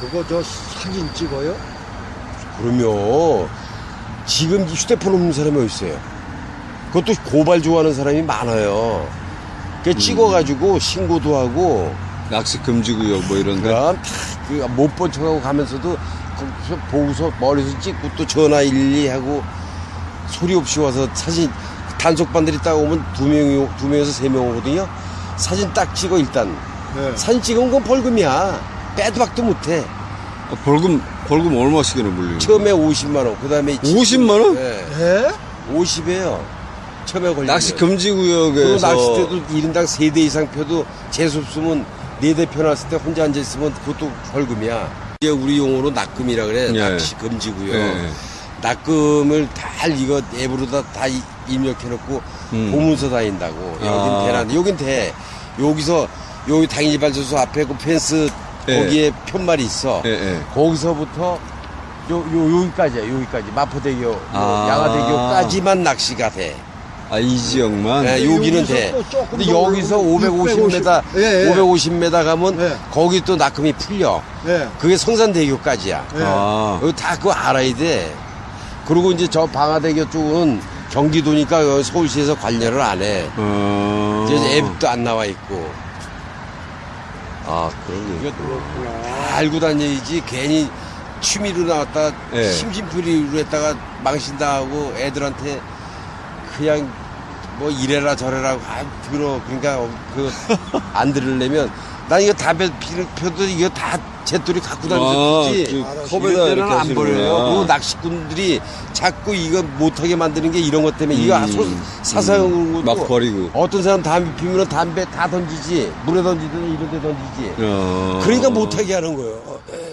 그거 저 사진 찍어요? 그러면 지금 휴대폰 없는 사람이 어디 있어요? 그것도 고발 좋아하는 사람이 많아요. 그 찍어가지고 신고도 하고 낚시 금지구역 뭐 이런 데. 그럼 다못 본 척하고 가면서도 거기서 보고서 멀리서 찍고 또 전화 일일이 하고 소리 없이 와서 사진 단속반들이 딱 오면 두 명이 두 명에서 세 명 오거든요. 사진 딱 찍어 일단 네. 사진 찍은 건 벌금이야. 빼도 박도 못해. 아, 벌금 벌금 얼마씩이나 물려요? 처음에 50만 원, 그다음에 50만 원? 네. 예? 50이에요. 처음에 걸리면. 낚시 그리고 금지구역에서 낚싯대도 1인당 3대 이상 펴도 재수 없으면 4대 펴놨을 때 혼자 앉아있으면 그것도 벌금이야. 이게 우리 용어로 낙금이라 그래. 예. 낚시 금지고요. 예. 낙금을 다 이거 앱으로 다 다 이- 입력해놓고 음. 보문서 다닌다고. 여긴 아. 대란, 여긴 대. 여기서 여기 당일 발전소 앞에 그 펜스 예. 거기에 편말이 있어. 예, 예. 거기서부터 요, 요, 여기까지야, 여기까지. 마포대교, 요 아. 양화대교까지만 낚시가 돼. 아, 이 지역만? 네, 여기는 돼. 근데 더 여기서 올라가면 550m, 예, 예. 550m 가면 예. 거기 또 낙금이 풀려. 예. 그게 성산대교까지야. 예. 아, 여기 다 그거 알아야 돼. 그리고 이제 저 방화대교 쪽은 경기도니까 여기 서울시에서 관여를 안 해. 어. 이제 앱도 안 나와 있고. 아, 그러게. 이거 다 알고 다니지 괜히 취미로 나왔다 예. 심심풀이로 했다가 망신당하고 애들한테 그냥 뭐 이래라 저래라 아 들어 그러니까 그 안 들으려면 난 이거 담배 피는 펴도 이거 다 제돌이 갖고 다니지 그 컵에다 이럴 때는 이렇게 안 버려요. 그 낚시꾼들이 자꾸 이거 못하게 만드는 게 이런 것 때문에 이거 음, 소, 사사용으로 막 버리고. 어떤 사람 담배 피면 담배 다 던지지 물에 던지든 이런 데 던지지 어. 그러니까 못하게 하는 거예요. 에.